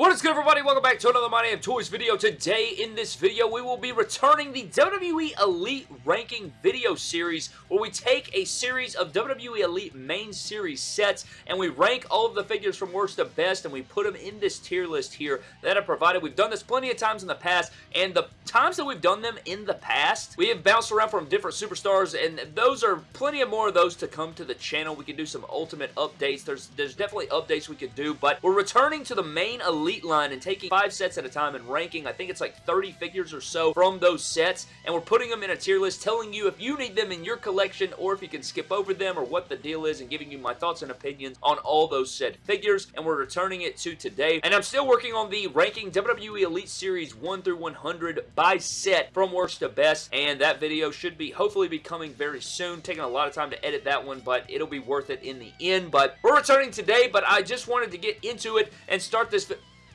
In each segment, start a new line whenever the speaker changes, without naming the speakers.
What is good everybody? Welcome back to another My Damn Toys video. Today in this video we will be returning the WWE Elite Ranking video series where we take a series of WWE Elite main series sets and we rank all of the figures from worst to best and we put them in this tier list here that I provided. We've done this plenty of times in the past and the times that we've done them in the past we have bounced around from different superstars and those are plenty of more of those to come to the channel. We can do some ultimate updates. There's, there's definitely updates we could do but we're returning to the main Elite Elite line and taking five sets at a time and ranking, I think it's like 30 figures or so from those sets, and we're putting them in a tier list telling you if you need them in your collection or if you can skip over them or what the deal is and giving you my thoughts and opinions on all those said figures, and we're returning it to today. And I'm still working on the ranking WWE Elite Series 1 through 100 by set from worst to best, and that video should be hopefully be coming very soon. Taking a lot of time to edit that one, but it'll be worth it in the end. But we're returning today, but I just wanted to get into it and start this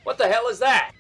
what the hell is that?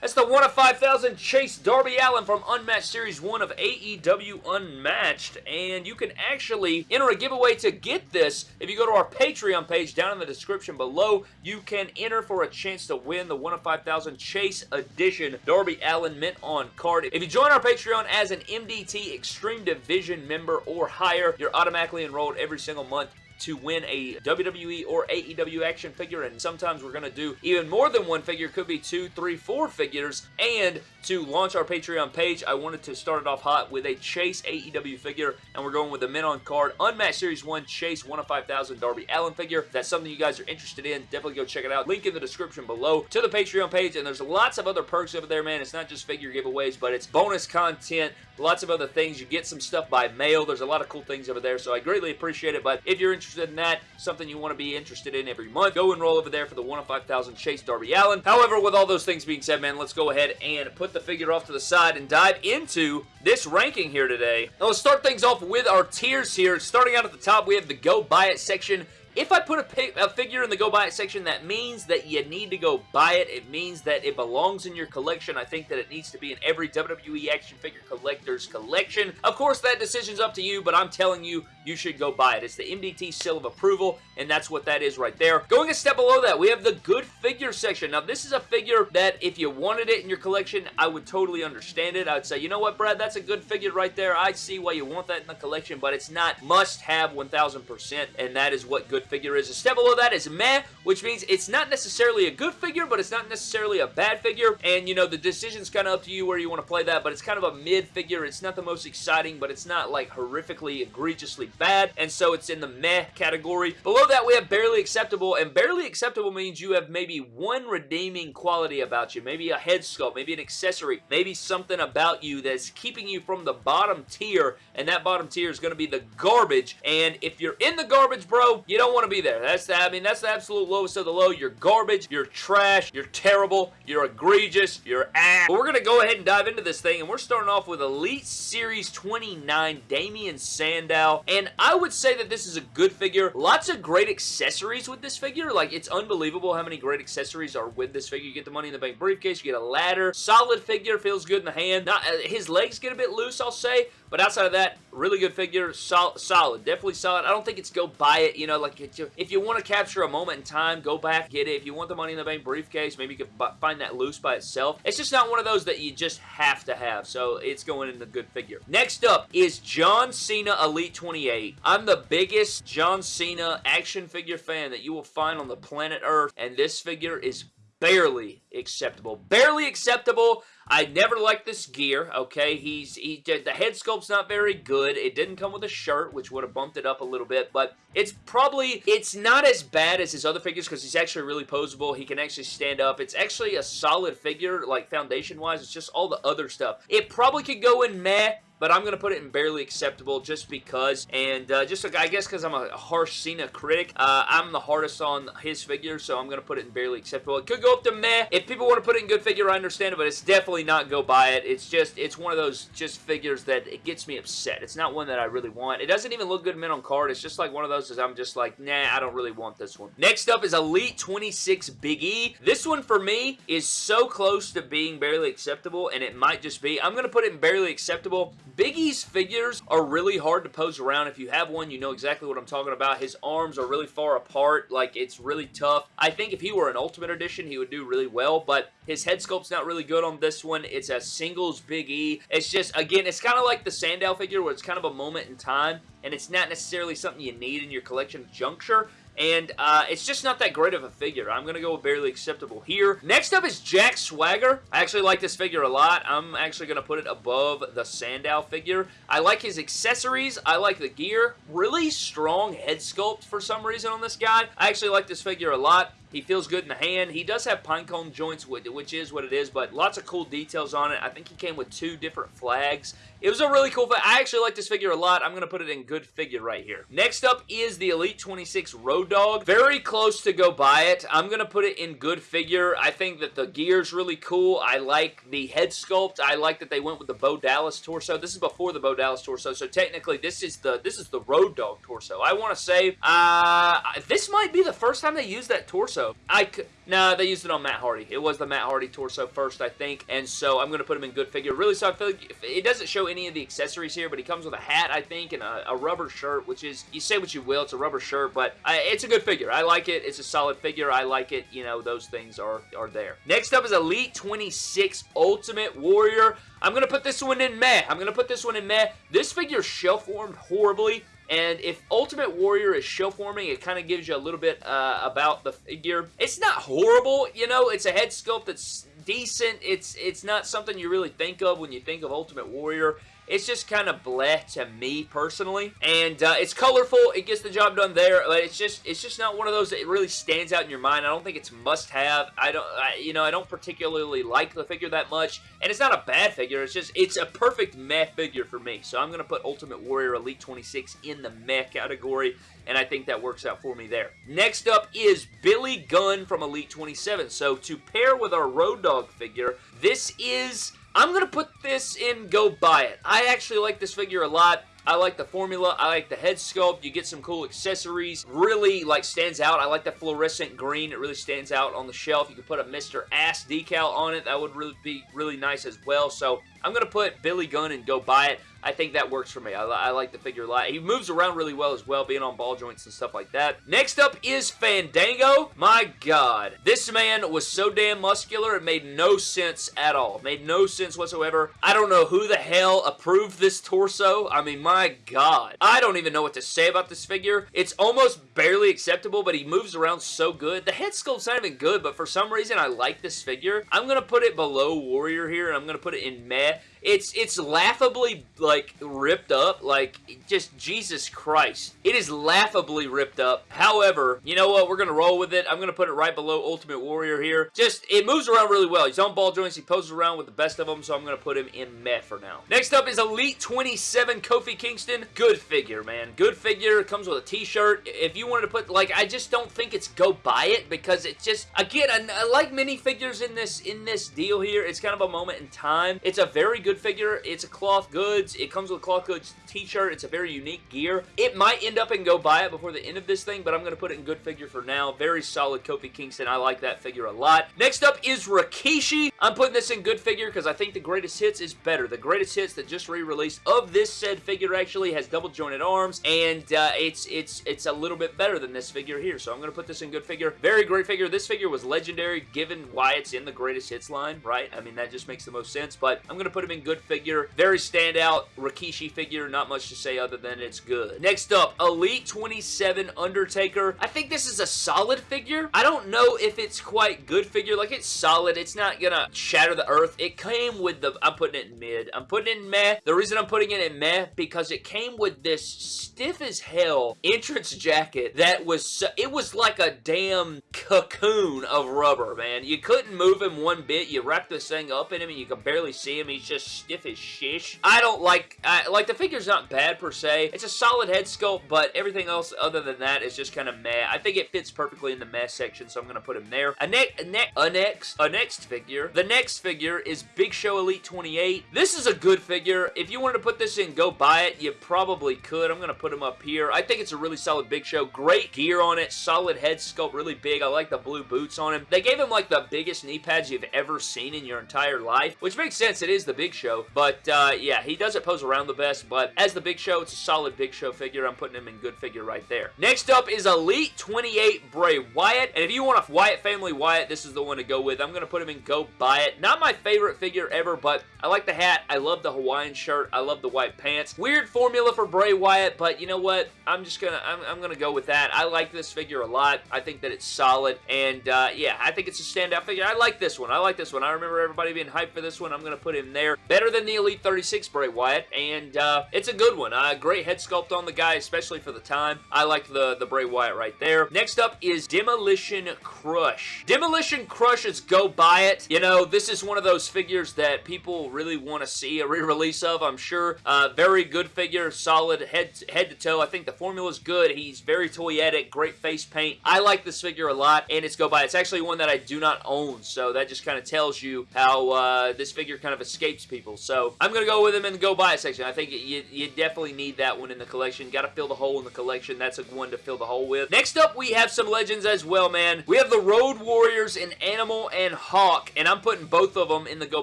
That's the 1 of 5,000 Chase Darby Allin from Unmatched Series 1 of AEW Unmatched. And you can actually enter a giveaway to get this. If you go to our Patreon page down in the description below, you can enter for a chance to win the 1 of 5,000 Chase Edition Darby Allin Mint On card. If you join our Patreon as an MDT Extreme Division member or higher, you're automatically enrolled every single month to win a WWE or AEW action figure, and sometimes we're going to do even more than one figure. Could be two, three, four figures, and to launch our Patreon page, I wanted to start it off hot with a Chase AEW figure, and we're going with the Mint on Card Unmatched Series 1 Chase 1 of 5,000 Darby Allin figure. If that's something you guys are interested in, definitely go check it out. Link in the description below to the Patreon page, and there's lots of other perks over there, man. It's not just figure giveaways, but it's bonus content, lots of other things. You get some stuff by mail. There's a lot of cool things over there, so I greatly appreciate it, but if you're interested in that, something you want to be interested in every month, go enroll over there for the 1 of 5,000 Chase Darby Allin. However, with all those things being said, man, let's go ahead and put the figure off to the side and dive into this ranking here today. Now let's start things off with our tiers here. Starting out at the top, we have the Go Buy It section. If I put a, a, figure in the go buy it section, that means that you need to go buy it. It means that it belongs in your collection. I think that it needs to be in every WWE action figure collector's collection. Of course, that decision's up to you, but I'm telling you, you should go buy it. It's the MDT seal of approval, and that's what that is right there. Going a step below that, we have the good figure section. Now, this is a figure that if you wanted it in your collection, I would totally understand it. I would say, you know what, Brad, that's a good figure right there. I see why you want that in the collection, but it's not must-have 1000%, and that is what good good figure is. A step below that is meh, which means it's not necessarily a good figure, but it's not necessarily a bad figure. And, you know, the decision's kind of up to you where you want to play that, but it's kind of a mid figure. It's not the most exciting, but it's not, like, horrifically, egregiously bad. And so it's in the meh category. Below that, we have barely acceptable, and barely acceptable means you have maybe one redeeming quality about you. Maybe a head sculpt, maybe an accessory, maybe something about you that's keeping you from the bottom tier, and that bottom tier is going to be the garbage. And if you're in the garbage, bro, you don't don't want to be there. That's the, I mean, that's the absolute lowest of the low. You're garbage. You're trash. You're terrible. You're egregious. You're ass. But we're going to go ahead and dive into this thing, and we're starting off with Elite Series 29, Damien Sandow. And I would say that this is a good figure. Lots of great accessories with this figure. Like, it's unbelievable how many great accessories are with this figure. You get the Money in the Bank briefcase. You get a ladder. Solid figure. Feels good in the hand. Not, uh, his legs get a bit loose, I'll say. But outside of that, really good figure. Sol solid. Definitely solid. I don't think it's go buy it. You know, like if you want to capture a moment in time, go back, get it. If you want the Money in the Bank briefcase, maybe you can find that loose by itself. It's just not one of those that you just have to have, so it's going in the good figure. Next up is John Cena Elite 28. I'm the biggest John Cena action figure fan that you will find on the planet Earth, and this figure is barely acceptable. Barely acceptable. I never liked this gear, okay? He's he The head sculpt's not very good. It didn't come with a shirt, which would have bumped it up a little bit, but it's probably, it's not as bad as his other figures because he's actually really posable. He can actually stand up. It's actually a solid figure, like foundation-wise. It's just all the other stuff. It probably could go in meh, but I'm going to put it in barely acceptable just because, and uh, just I guess because I'm a harsh Cena critic, uh, I'm the hardest on his figure, so I'm going to put it in barely acceptable. It could go up to meh. If people want to put it in good figure, I understand it, but it's definitely not go buy it. It's just, it's one of those just figures that it gets me upset. It's not one that I really want. It doesn't even look good mint on card. It's just like one of those that I'm just like, nah, I don't really want this one. Next up is Elite 26 Big E. This one for me is so close to being barely acceptable, and it might just be. I'm going to put it in barely acceptable Big E's figures are really hard to pose around. If you have one, you know exactly what I'm talking about. His arms are really far apart. Like, it's really tough. I think if he were an Ultimate Edition, he would do really well, but his head sculpt's not really good on this one. It's a singles Big E. It's just, again, it's kind of like the Sandow figure where it's kind of a moment in time, and it's not necessarily something you need in your collection juncture. And uh, it's just not that great of a figure. I'm going to go with barely acceptable here. Next up is Jack Swagger. I actually like this figure a lot. I'm actually going to put it above the Sandow figure. I like his accessories. I like the gear. Really strong head sculpt for some reason on this guy. I actually like this figure a lot. He feels good in the hand. He does have pinecone joints, which is what it is, but lots of cool details on it. I think he came with two different flags. It was a really cool figure. I actually like this figure a lot. I'm going to put it in good figure right here. Next up is the Elite 26 Road Dog. Very close to go buy it. I'm going to put it in good figure. I think that the gear's really cool. I like the head sculpt. I like that they went with the Bo Dallas torso. This is before the Bo Dallas torso, so technically this is the this is the Road Dog torso. I want to say uh, this might be the first time they used that torso torso. I could... No, they used it on Matt Hardy. It was the Matt Hardy torso first, I think, and so I'm going to put him in good figure. Really, so I feel like it doesn't show any of the accessories here, but he comes with a hat, I think, and a, a rubber shirt, which is, you say what you will, it's a rubber shirt, but I, it's a good figure. I like it. It's a solid figure. I like it. You know, those things are, are there. Next up is Elite 26 Ultimate Warrior. I'm going to put this one in meh. I'm going to put this one in meh. This figure shelf-warmed horribly. And if Ultimate Warrior is shelf warming, it kind of gives you a little bit uh, about the figure. It's not horrible, you know, it's a head sculpt that's decent. It's it's not something you really think of when you think of Ultimate Warrior. It's just kind of bleh to me personally. And uh, it's colorful. It gets the job done there. But it's just it's just not one of those that really stands out in your mind. I don't think it's must-have. I don't, I, you know, I don't particularly like the figure that much. And it's not a bad figure. It's just, it's a perfect meh figure for me. So I'm to put Ultimate Warrior Elite 26 in the meh category and I think that works out for me there. Next up is Billy Gunn from Elite 27. So to pair with our Road Dog figure, this is I'm going to put this in Go Buy It. I actually like this figure a lot. I like the formula. I like the head sculpt. You get some cool accessories. Really, like, stands out. I like the fluorescent green. It really stands out on the shelf. You could put a Mr. Ass decal on it. That would really be really nice as well. So, I'm going to put Billy Gunn and Go Buy It. I think that works for me. I, I, like the figure a lot. He moves around really well as well, being on ball joints and stuff like that. Next up is Fandango. My God. This man was so damn muscular, it made no sense at all. It made no sense whatsoever. I don't know who the hell approved this torso. I mean, my God. I don't even know what to say about this figure. It's almost barely acceptable, but he moves around so good. The head sculpt's not even good, but for some reason, I like this figure. I'm going to put it below Warrior here, and I'm going to put it in meh. It's it's laughably like ripped up. Like just Jesus Christ. It is laughably ripped up. However, you know what? We're gonna roll with it. I'm gonna put it right below Ultimate Warrior here. Just it moves around really well. He's on ball joints. He poses around with the best of them. So I'm gonna put him in meh for now. Next up is Elite 27 Kofi Kingston. Good figure, man. Good figure. It comes with a T-shirt. If you wanted to put like, I just don't think it's go buy it because it just again, I, I like many figures in this in this deal here. It's kind of a moment in time. It's a very good good figure. It's a cloth goods. It comes with a cloth goods t-shirt. It's a very unique gear. It might end up and go buy it before the end of this thing, but I'm going to put it in good figure for now. Very solid Kofi Kingston. I like that figure a lot. Next up is Rikishi. I'm putting this in good figure because I think the greatest hits is better. The greatest hits that just re-released of this said figure actually has double jointed arms, and uh, it's it's it's a little bit better than this figure here. So I'm going to put this in good figure. Very great figure. This figure was legendary given why it's in the greatest hits line, right? I mean, that just makes the most sense, but I'm going to put him in good figure. Very standout Rikishi figure. Not much to say other than it's good. Next up, Elite 27 Undertaker. I think this is a solid figure. I don't know if it's quite good figure. Like, it's solid. It's not gonna shatter the earth. It came with the... I'm putting it in mid. I'm putting it in meh. The reason I'm putting it in meh, because it came with this stiff as hell entrance jacket that was... So, it was like a damn cocoon of rubber, man. You couldn't move him one bit. You wrap this thing up in him and you could barely see him. He's just stiff as shish. I don't like, I, like the figure's not bad per se. It's a solid head sculpt, but everything else other than that is just kind of meh. I think it fits perfectly in the meh section, so I'm going to put him there. A, ne a, ne a next, a next figure. The next figure is Big Show Elite 28. This is a good figure. If you wanted to put this in, go buy it. You probably could. I'm going to put him up here. I think it's a really solid Big Show. Great gear on it. Solid head sculpt. Really big. I like the blue boots on him. They gave him like the biggest knee pads you've ever seen in your entire life, which makes sense. It is the Big Show, but uh, yeah, he does it pose around the best, but as the Big Show, it's a solid Big Show figure. I'm putting him in good figure right there. Next up is Elite 28 Bray Wyatt, and if you want a Wyatt family Wyatt, this is the one to go with. I'm going to put him in Go Buy It. Not my favorite figure ever, but I like the hat. I love the Hawaiian shirt. I love the white pants. Weird formula for Bray Wyatt, but you know what? I'm just gonna I'm, I'm gonna go with that. I like this figure a lot. I think that it's solid, and uh, yeah, I think it's a standout figure. I like this one. I like this one. I remember everybody being hyped for this one. I'm gonna put him there. Better than the Elite 36 Bray Wyatt, and uh, it's a good one. Uh, great head sculpt on the guy, especially for the time. I like the the Bray Wyatt right there. Next up is Demolition Crush. Demolition Crush is go buy it. You know, this is one of those figures that people really want to see a re-release of, I'm sure. Uh, very good figure, solid head, head to toe. I think the formula is good. He's very toyetic, great face paint. I like this figure a lot, and it's go buy. It's actually one that I do not own, so that just kind of tells you how uh, this figure kind of escapes people. So I'm going to go with him in the go buy section. I think you, you definitely need that one in the collection. Got to fill the hole in the collection. That's a one to fill the hole with. Next up, we have some legends as well, man. We have the Road Warriors in Animal and Hawk, and I'm putting both of them in the go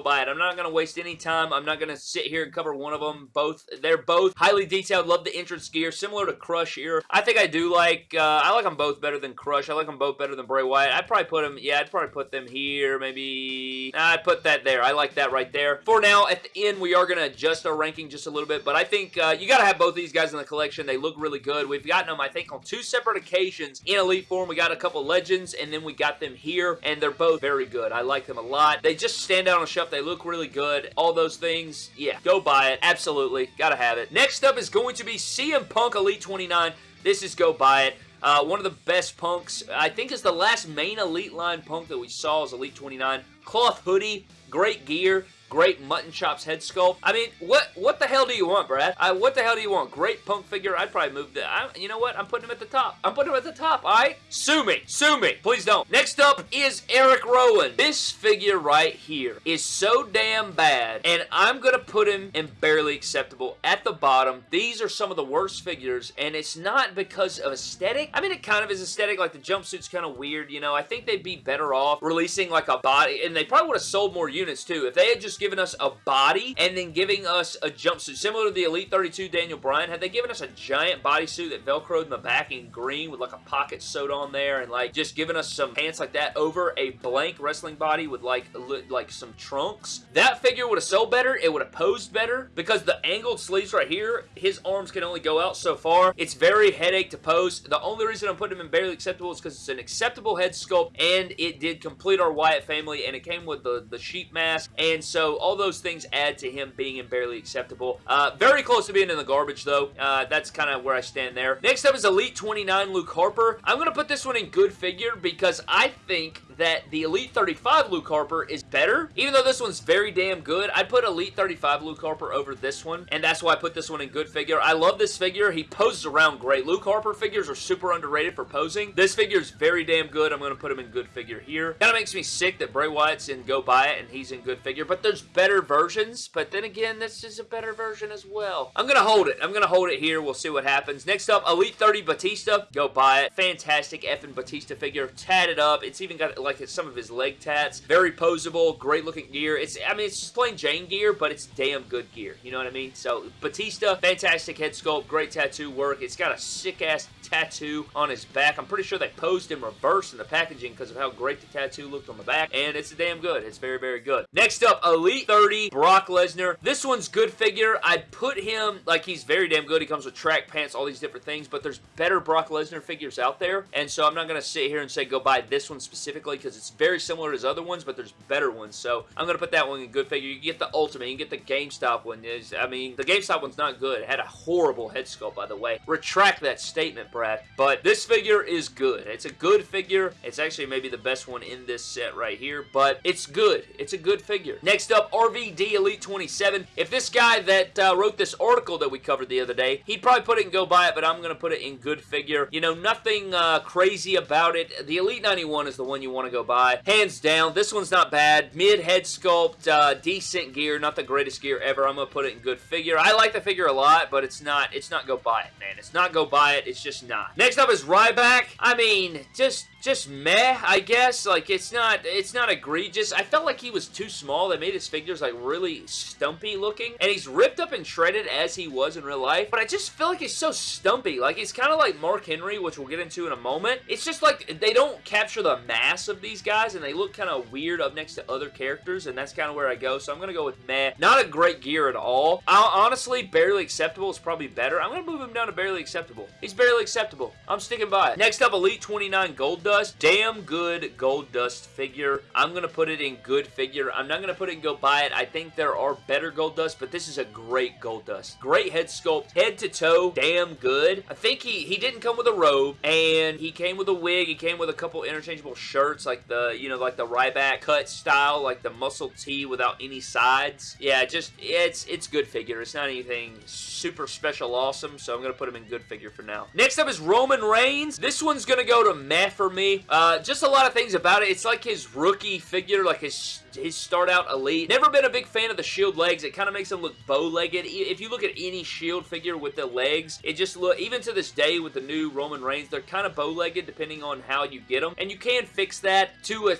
buy it. I'm not going to waste any time. I'm not going to sit here and cover one of them. Both, they're both highly detailed. Love the entrance gear, similar to Crush here. I think I do like, uh, I like them both better than Crush. I like them both better than Bray Wyatt. I'd probably put them, yeah, I'd probably put them here, maybe, I'd put that there. I like that right there. For now, at the end, we are going to adjust our ranking just a little bit, but I think uh, you got to have both these guys in the collection. They look really good. We've gotten them, I think, on two separate occasions in Elite form. We got a couple Legends, and then we got them here, and they're both very good. I like them a lot. They just stand out on the shelf. They look really good. All those things, yeah, go buy it. Absolutely. Gotta have it. Next up is going to be CM Punk Elite 29. This is go buy it. Uh, one of the best punks. I think is the last main Elite line punk that we saw is Elite 29. Cloth hoodie, great gear, great mutton chops head sculpt. I mean, what what the hell do you want, Brad? I, what the hell do you want? Great punk figure. I'd probably move the. I, you know what? I'm putting him at the top. I'm putting him at the top. All right. Sue me. Sue me. Please don't. Next up is Eric Rowan. This figure right here is so damn bad, and I'm gonna put him in barely acceptable at the bottom. These are some of the worst figures, and it's not because of aesthetic. I mean, it kind of is aesthetic. Like the jumpsuit's kind of weird. You know, I think they'd be better off releasing like a body, and they probably would have sold more units too if they had just given us a body and then giving us a jumpsuit. Similar to the Elite 32 Daniel Bryan, had they given us a giant bodysuit that velcroed in the back in green with like a pocket sewed on there and like just giving us some pants like that over a blank wrestling body with like like some trunks, that figure would have sold better. It would have posed better because the angled sleeves right here, his arms can only go out so far. It's very headache to pose. The only reason I'm putting him in barely acceptable is because it's an acceptable head sculpt and it did complete our Wyatt family and it came with the, the sheep mask and so all those things add to him being in barely acceptable. Uh, very close to being in the garbage, though. Uh, that's kind of where I stand there. Next up is Elite 29 Luke Harper. I'm going to put this one in good figure because I think that the Elite 35 Luke Harper is better. Even though this one's very damn good, I'd put Elite 35 Luke Harper over this one, and that's why I put this one in good figure. I love this figure. He poses around great. Luke Harper figures are super underrated for posing. This figure is very damn good. I'm going to put him in good figure here. Kind of makes me sick that Bray Wyatt's in Go Buy It, and he's in good figure, but there's better versions, but then again, this is a better version as well. I'm going to hold it. I'm going to hold it here. We'll see what happens. Next up, Elite 30 Batista. Go buy it. Fantastic effing Batista figure. Tatted up. It's even got like some of his leg tats. Very posable, great looking gear. It's, I mean, it's plain Jane gear, but it's damn good gear. You know what I mean? So, Batista, fantastic head sculpt, great tattoo work. It's got a sick ass tattoo on his back. I'm pretty sure they posed in reverse in the packaging because of how great the tattoo looked on the back, and it's damn good. It's very, very good. Next up, Elite 30, Brock Lesnar. This one's good figure. I'd put him, like, he's very damn good. He comes with track pants, all these different things, but there's better Brock Lesnar figures out there, and so I'm not going to sit here and say go buy this one specifically because it's very similar to his other ones, but there's better ones, so I'm going to put that one in good figure. You get the Ultimate, you get the GameStop one. I mean, the GameStop one's not good. It had a horrible head sculpt, by the way. Retract that statement, Brad. But this figure is good. It's a good figure. It's actually maybe the best one in this set right here, but it's good. It's a good figure. Next up, RVD Elite 27. If this guy that uh, wrote this article that we covered the other day, he'd probably put it and go buy it, but I'm going to put it in good figure. You know, nothing uh, crazy about it. The Elite 91 is the one you want to go buy. Hands down, this one's not bad. Mid head sculpt, uh, decent gear, not the greatest gear ever. I'm going to put it in good figure. I like the figure a lot, but it's not, it's not go buy it, man. It's not go buy it. It's just not. Next up is Ryback. I mean, just just meh, I guess. Like, it's not, it's not egregious. I felt like he was too small. They made his figures, like, really stumpy looking. And he's ripped up and shredded as he was in real life. But I just feel like he's so stumpy. Like, he's kind of like Mark Henry, which we'll get into in a moment. It's just like, they don't capture the mass of these guys, and they look kind of weird up next to other characters, and that's kind of where I go. So I'm going to go with meh. Not a great gear at all. I'll, honestly, barely acceptable is probably better. I'm going to move him down to barely acceptable. He's barely acceptable. I'm sticking by it. Next up, Elite 29 Gold Damn good Goldust figure. I'm going to put it in good figure. I'm not going to put it and go buy it. I think there are better Goldust, but this is a great Goldust. Great head sculpt. Head to toe. Damn good. I think he, he didn't come with a robe, and he came with a wig. He came with a couple interchangeable shirts, like the, you know, like the Ryback cut style, like the muscle tee without any sides. Yeah, just, it's, it's good figure. It's not anything super special awesome, so I'm going to put him in good figure for now. Next up is Roman Reigns. This one's going to go to meh for me. Uh, just a lot of things about it. It's like his rookie figure, like his his start out elite. Never been a big fan of the shield legs. It kind of makes him look bow-legged. If you look at any shield figure with the legs, it just look, even to this day with the new Roman Reigns, they're kind of bow-legged depending on how you get them. And you can fix that to a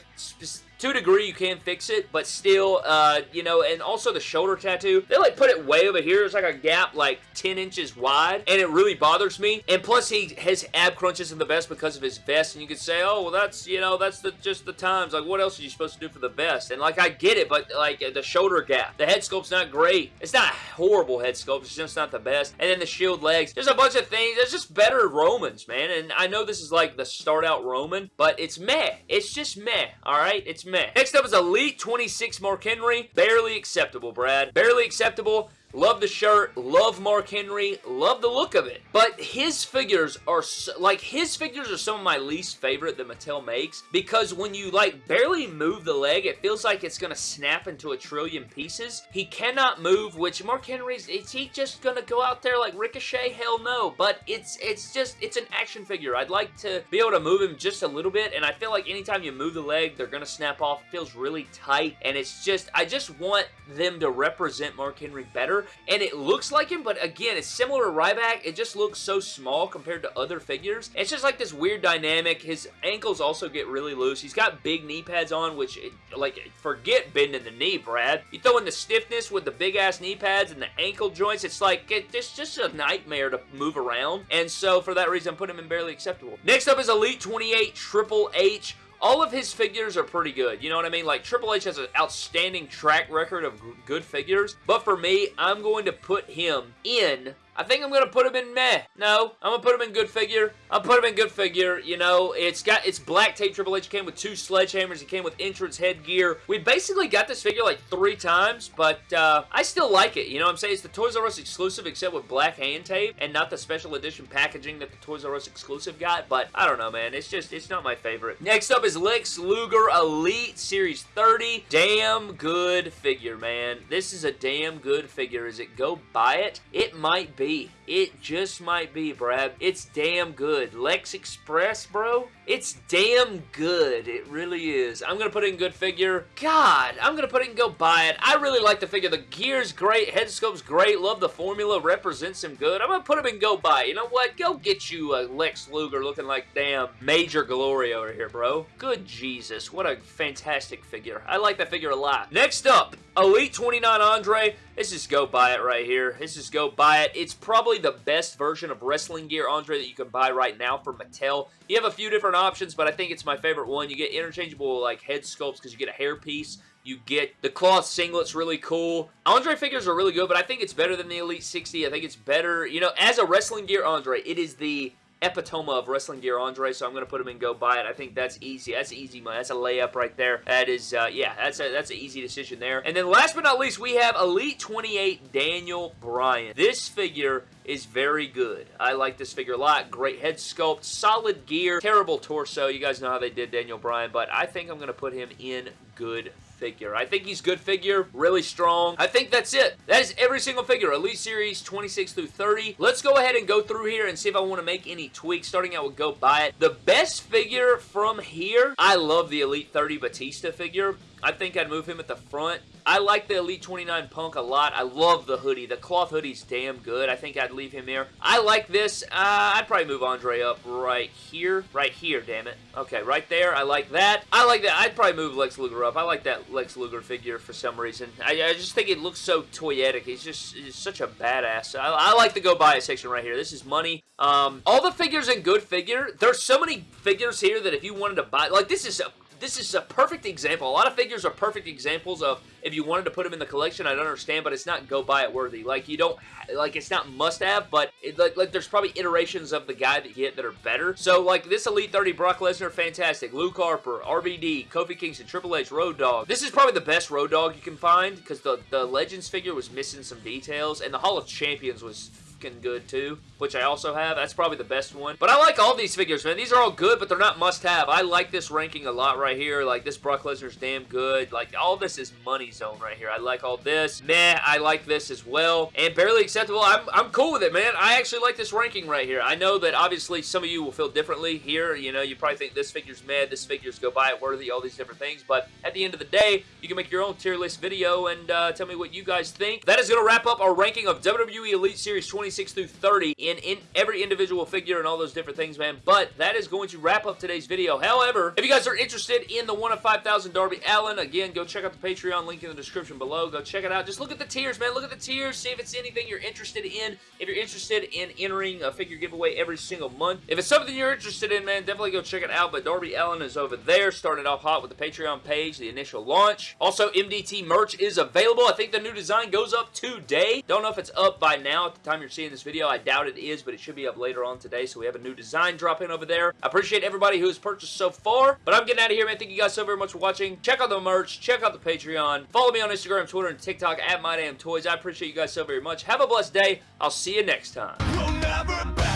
to a degree you can fix it, but still, uh, you know, and also the shoulder tattoo, they like put it way over here. There's like a gap like 10 inches wide, and it really bothers me. And plus, he has ab crunches in the vest because of his vest, and you could say, oh, well, that's, you know, that's the just the times. Like, what else are you supposed to do for the vest? And like, I get it, but like the shoulder gap, the head sculpt's not great. It's not horrible head sculpt. It's just not the best. And then the shield legs. There's a bunch of things. There's just better Romans, man. And I know this is like the start out Roman, but it's meh. It's just meh. All right, it's Next up is Elite 26 Mark Henry. Barely acceptable, Brad. Barely acceptable. Love the shirt, love Mark Henry, love the look of it. But his figures are, so, like, his figures are some of my least favorite that Mattel makes because when you, like, barely move the leg, it feels like it's going to snap into a trillion pieces. He cannot move, which Mark Henry's, is he just going to go out there like Ricochet? Hell no. But it's, it's just, it's an action figure. I'd like to be able to move him just a little bit, and I feel like anytime you move the leg, they're going to snap off. It feels really tight, and it's just, I just want them to represent Mark Henry better and it looks like him, but again, it's similar to Ryback. It just looks so small compared to other figures. It's just like this weird dynamic. His ankles also get really loose. He's got big knee pads on, which, like, forget bending the knee, Brad. You throw in the stiffness with the big-ass knee pads and the ankle joints, it's like, it, it's just a nightmare to move around, and so for that reason, put him in barely acceptable. Next up is Elite 28 Triple H all of his figures are pretty good. You know what I mean? Like, Triple H has an outstanding track record of good figures. But for me, I'm going to put him in I think I'm going to put him in meh. No, I'm going to put him in good figure. I'll put him in good figure. You know, it's got, it's black tape Triple H. came with two sledgehammers. He came with entrance headgear. We basically got this figure like three times, but uh, I still like it. You know what I'm saying? It's the Toys R Us exclusive except with black hand tape and not the special edition packaging that the Toys R Us exclusive got, but I don't know, man. It's just, it's not my favorite. Next up is Lex Luger Elite Series 30. Damn good figure, man. This is a damn good figure. Is it go buy it? It might be Bye it just might be, Brad. It's damn good. Lex Express, bro? It's damn good. It really is. I'm going to put it in good figure. God, I'm going to put it and go buy it. I really like the figure. The gear's great. Head sculpt's great. Love the formula. Represents him good. I'm going to put him in go buy. You know what? Go get you a Lex Luger looking like damn Major Glory over here, bro. Good Jesus. What a fantastic figure. I like that figure a lot. Next up, Elite 29 Andre. This is go buy it right here. This is go buy it. It's probably the best version of wrestling gear Andre that you can buy right now from Mattel. You have a few different options, but I think it's my favorite one. You get interchangeable like head sculpts because you get a hair piece. You get the cloth singlets really cool. Andre figures are really good, but I think it's better than the Elite 60. I think it's better, you know, as a wrestling gear Andre, it is the epitome of wrestling gear Andre, so I'm going to put him in go buy it. I think that's easy. That's easy money. That's a layup right there. That is, uh, yeah, that's a, that's an easy decision there. And then last but not least, we have Elite 28 Daniel Bryan. This figure is very good. I like this figure a lot. Great head sculpt, solid gear, terrible torso. You guys know how they did Daniel Bryan, but I think I'm going to put him in good figure. I think he's good figure, really strong. I think that's it. That is every single figure. Elite Series 26 through 30. Let's go ahead and go through here and see if I want to make any tweaks. Starting out with Go Buy It. The best figure from here, I love the Elite 30 Batista figure. I think I'd move him at the front. I like the Elite 29 Punk a lot. I love the hoodie. The cloth hoodie's damn good. I think I'd leave him here. I like this. Uh, I'd probably move Andre up right here. Right here, damn it. Okay, right there. I like that. I like that. I'd probably move Lex Luger up. I like that Lex Luger figure for some reason. I, I just think it looks so toyetic. He's just such a badass. I, I, like the go buy it section right here. This is money. Um, all the figures in good figure. There's so many figures here that if you wanted to buy, like this is a this is a perfect example. A lot of figures are perfect examples of if you wanted to put them in the collection, I'd understand, but it's not go buy it worthy. Like, you don't, like, it's not must have, but it, like, like, there's probably iterations of the guy that you get that are better. So, like, this Elite 30 Brock Lesnar, fantastic. Luke Harper, RVD, Kofi Kingston, Triple H, Road Dog. This is probably the best Road Dog you can find because the, the Legends figure was missing some details, and the Hall of Champions was good too, which I also have. That's probably the best one. But I like all these figures, man. These are all good, but they're not must-have. I like this ranking a lot right here. Like, this Brock Lesnar's damn good. Like, all this is money zone right here. I like all this. Meh, I like this as well. And barely acceptable. I'm, I'm cool with it, man. I actually like this ranking right here. I know that obviously some of you will feel differently here. You know, you probably think this figure's mad, this figure's go buy it worthy, all these different things. But at the end of the day, you can make your own tier list video and uh, tell me what you guys think. That is going to wrap up our ranking of WWE Elite Series 20 26 through 30 in, in every individual figure and all those different things, man. But that is going to wrap up today's video. However, if you guys are interested in the 1 of 5,000 Darby Allin, again, go check out the Patreon link in the description below. Go check it out. Just look at the tiers, man. Look at the tiers. See if it's anything you're interested in. If you're interested in entering a figure giveaway every single month. If it's something you're interested in, man, definitely go check it out. But Darby Allin is over there, started off hot with the Patreon page, the initial launch. Also, MDT merch is available. I think the new design goes up today. Don't know if it's up by now at the time you're seeing this video. I doubt it is, but it should be up later on today, so we have a new design dropping over there. I appreciate everybody who has purchased so far, but I'm getting out of here, man. Thank you guys so very much for watching. Check out the merch. Check out the Patreon. Follow me on Instagram, Twitter, and TikTok at MyDamnToys. I appreciate you guys so very much. Have a blessed day. I'll see you next time.